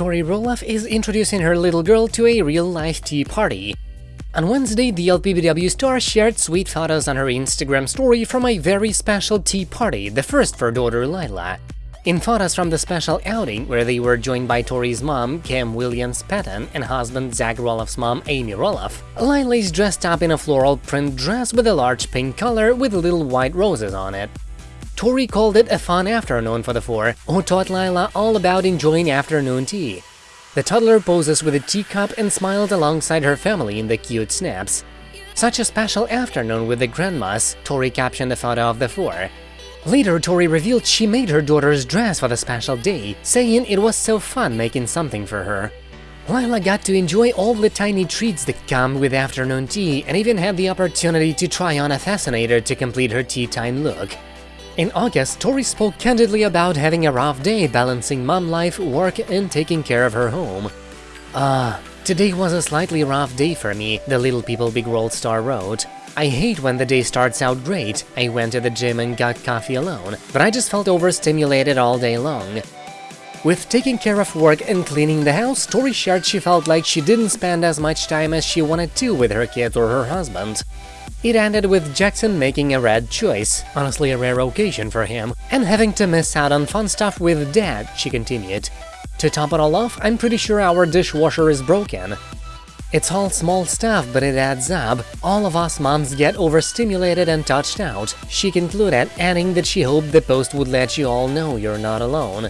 Tori Roloff is introducing her little girl to a real-life tea party. On Wednesday, the LPBW star shared sweet photos on her Instagram story from a very special tea party, the first for daughter Lila. In photos from the special outing, where they were joined by Tori's mom, Kim Williams-Patton, and husband Zach Roloff's mom, Amy Roloff, Lila is dressed up in a floral print dress with a large pink collar with little white roses on it. Tori called it a fun afternoon for the four, who taught Lila all about enjoying afternoon tea. The toddler poses with a teacup and smiled alongside her family in the cute snaps. Such a special afternoon with the grandmas, Tori captioned the photo of the four. Later, Tori revealed she made her daughter's dress for the special day, saying it was so fun making something for her. Lila got to enjoy all the tiny treats that come with afternoon tea and even had the opportunity to try on a fascinator to complete her tea time look. In August, Tori spoke candidly about having a rough day balancing mom life, work, and taking care of her home. Ah, uh, today was a slightly rough day for me, the Little People Big World star wrote. I hate when the day starts out great, I went to the gym and got coffee alone, but I just felt overstimulated all day long. With taking care of work and cleaning the house, Tori shared she felt like she didn't spend as much time as she wanted to with her kids or her husband. It ended with Jackson making a red choice, honestly a rare occasion for him, and having to miss out on fun stuff with Dad, she continued. To top it all off, I'm pretty sure our dishwasher is broken. It's all small stuff, but it adds up. All of us moms get overstimulated and touched out, she concluded, adding that she hoped the post would let you all know you're not alone.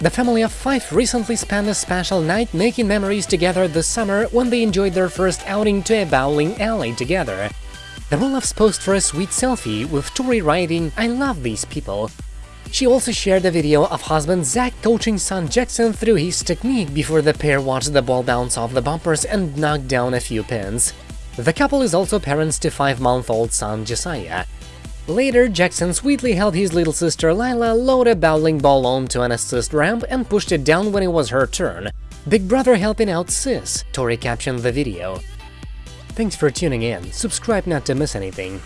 The family of five recently spent a special night making memories together this summer when they enjoyed their first outing to a bowling alley together. The Roloffs posed for a sweet selfie with Tori writing, I love these people. She also shared a video of husband Zach coaching son Jackson through his technique before the pair watched the ball bounce off the bumpers and knock down a few pins. The couple is also parents to five-month-old son Josiah. Later, Jackson sweetly held his little sister Lila load a bowling ball onto an assist ramp and pushed it down when it was her turn. Big brother helping out sis, Tori captioned the video. Thanks for tuning in, subscribe not to miss anything.